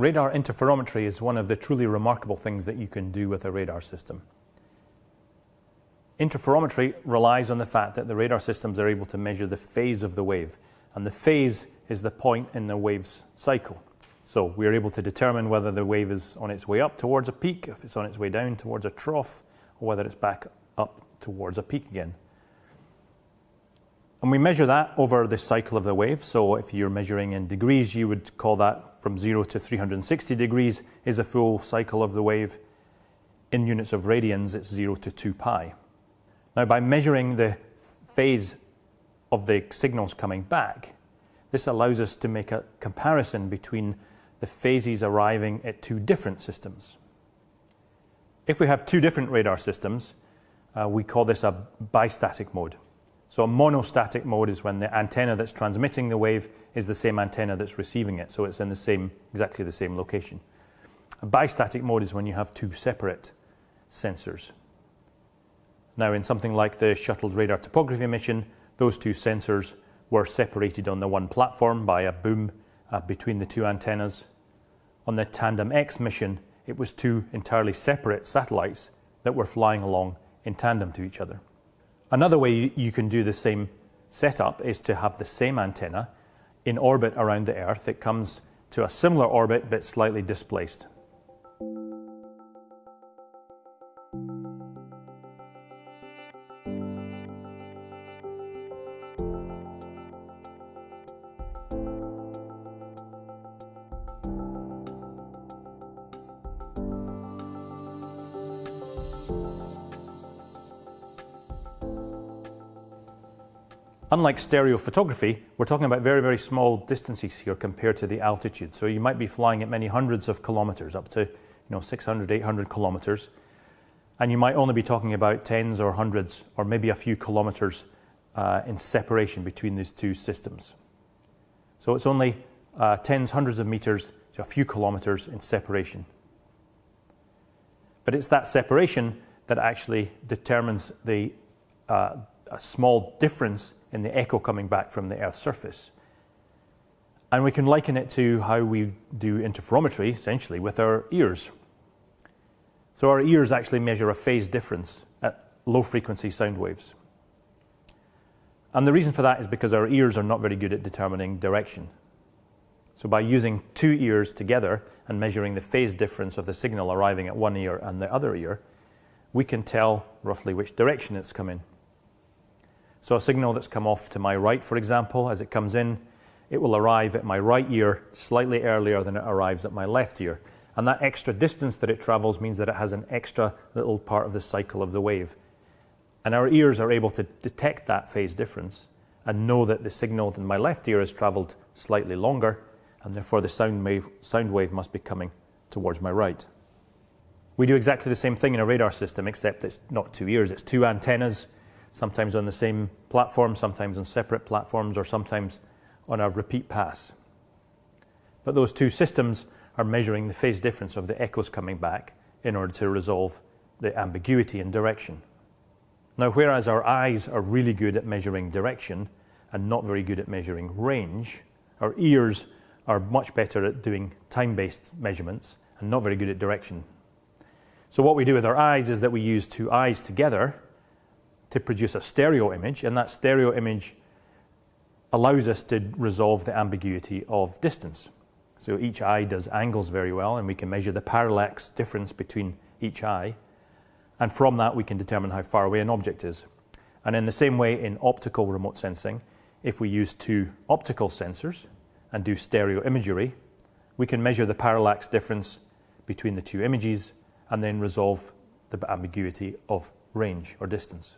Radar interferometry is one of the truly remarkable things that you can do with a radar system. Interferometry relies on the fact that the radar systems are able to measure the phase of the wave, and the phase is the point in the wave's cycle. So we are able to determine whether the wave is on its way up towards a peak, if it's on its way down towards a trough, or whether it's back up towards a peak again. And we measure that over the cycle of the wave. So if you're measuring in degrees, you would call that from 0 to 360 degrees is a full cycle of the wave. In units of radians, it's 0 to 2 pi. Now, by measuring the phase of the signals coming back, this allows us to make a comparison between the phases arriving at two different systems. If we have two different radar systems, uh, we call this a bistatic mode. So a monostatic mode is when the antenna that's transmitting the wave is the same antenna that's receiving it, so it's in the same, exactly the same location. A bistatic mode is when you have two separate sensors. Now in something like the Shuttle Radar Topography Mission, those two sensors were separated on the one platform by a boom uh, between the two antennas. On the TanDEM-X mission, it was two entirely separate satellites that were flying along in tandem to each other. Another way you can do the same setup is to have the same antenna in orbit around the Earth. It comes to a similar orbit but slightly displaced. Unlike stereo photography, we're talking about very, very small distances here compared to the altitude. So you might be flying at many hundreds of kilometers, up to you know 600, 800 kilometers, and you might only be talking about tens or hundreds or maybe a few kilometers uh, in separation between these two systems. So it's only uh, tens, hundreds of meters to a few kilometers in separation. But it's that separation that actually determines the uh, a small difference in the echo coming back from the Earth's surface. And we can liken it to how we do interferometry, essentially, with our ears. So our ears actually measure a phase difference at low frequency sound waves. And the reason for that is because our ears are not very good at determining direction. So by using two ears together and measuring the phase difference of the signal arriving at one ear and the other ear, we can tell roughly which direction it's coming. So a signal that's come off to my right, for example, as it comes in, it will arrive at my right ear slightly earlier than it arrives at my left ear. And that extra distance that it travels means that it has an extra little part of the cycle of the wave. And our ears are able to detect that phase difference and know that the signal in my left ear has traveled slightly longer, and therefore the sound wave, sound wave must be coming towards my right. We do exactly the same thing in a radar system, except it's not two ears, it's two antennas sometimes on the same platform, sometimes on separate platforms, or sometimes on a repeat pass. But those two systems are measuring the phase difference of the echoes coming back in order to resolve the ambiguity in direction. Now, whereas our eyes are really good at measuring direction and not very good at measuring range, our ears are much better at doing time-based measurements and not very good at direction. So what we do with our eyes is that we use two eyes together to produce a stereo image, and that stereo image allows us to resolve the ambiguity of distance. So each eye does angles very well, and we can measure the parallax difference between each eye. And from that, we can determine how far away an object is. And in the same way, in optical remote sensing, if we use two optical sensors and do stereo imagery, we can measure the parallax difference between the two images and then resolve the ambiguity of range or distance.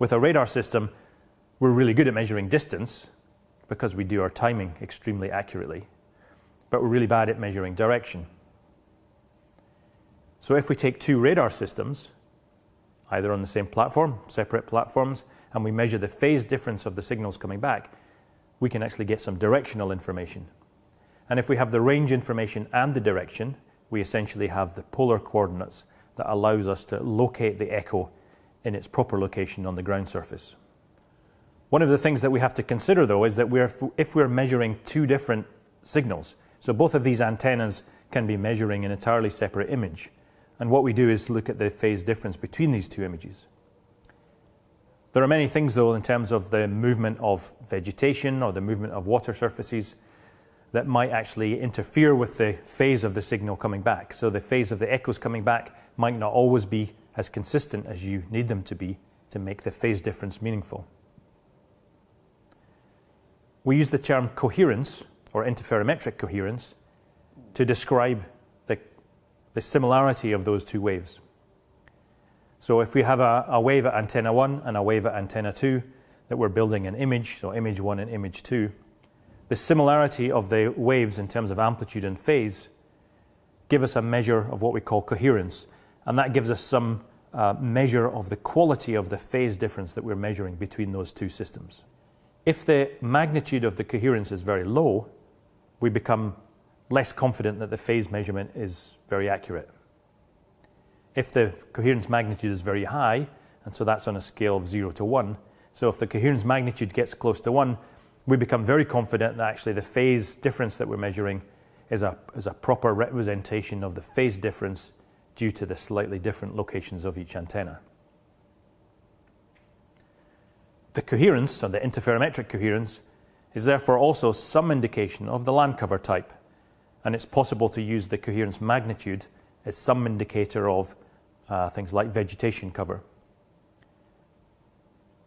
With a radar system, we're really good at measuring distance because we do our timing extremely accurately, but we're really bad at measuring direction. So if we take two radar systems, either on the same platform, separate platforms, and we measure the phase difference of the signals coming back, we can actually get some directional information. And if we have the range information and the direction, we essentially have the polar coordinates that allows us to locate the echo in its proper location on the ground surface. One of the things that we have to consider though is that we're, if we're measuring two different signals, So both of these antennas can be measuring an entirely separate image. And what we do is look at the phase difference between these two images. There are many things, though, in terms of the movement of vegetation or the movement of water surfaces that might actually interfere with the phase of the signal coming back. So the phase of the echoes coming back might not always be as consistent as you need them to be to make the phase difference meaningful. We use the term coherence or interferometric coherence to describe the, the similarity of those two waves. So if we have a, a, wave at antenna 1 and a wave at antenna 2 that we're building an image, so image 1 and image 2, the similarity of the waves in terms of amplitude and phase give us a measure of what we call coherence. And that gives us some uh, measure of the quality of the phase difference that we're measuring between those two systems. If the magnitude of the coherence is very low, we become less confident that the phase measurement is very accurate. If the coherence magnitude is very high, and so that's on a scale of 0 to 1, so if the coherence magnitude gets close to 1, we become very confident that actually the phase difference that we're measuring is a, is a proper representation of the phase difference due to the slightly different locations of each antenna. The coherence, or the interferometric coherence, is therefore also some indication of the land cover type, and it's possible to use the coherence magnitude as some indicator of uh, things like vegetation cover.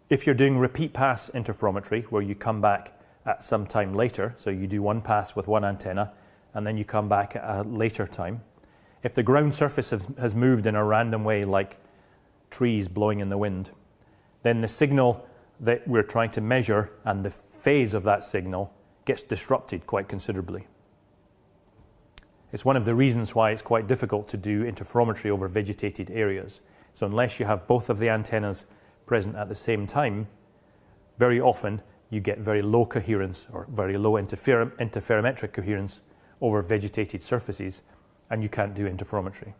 If you're doing repeat pass interferometry, where you come back at some time later, so you do one pass with one antenna, and then you come back at a later time, if the ground surface has, has moved in a random way, like trees blowing in the wind, then the signal that we're trying to measure and the phase of that signal gets disrupted quite considerably. It's one of the reasons why it's quite difficult to do interferometry over vegetated areas. So unless you have both of the antennas present at the same time, very often you get very low coherence or very low interfer interferometric coherence over vegetated surfaces, and you can't do interferometry.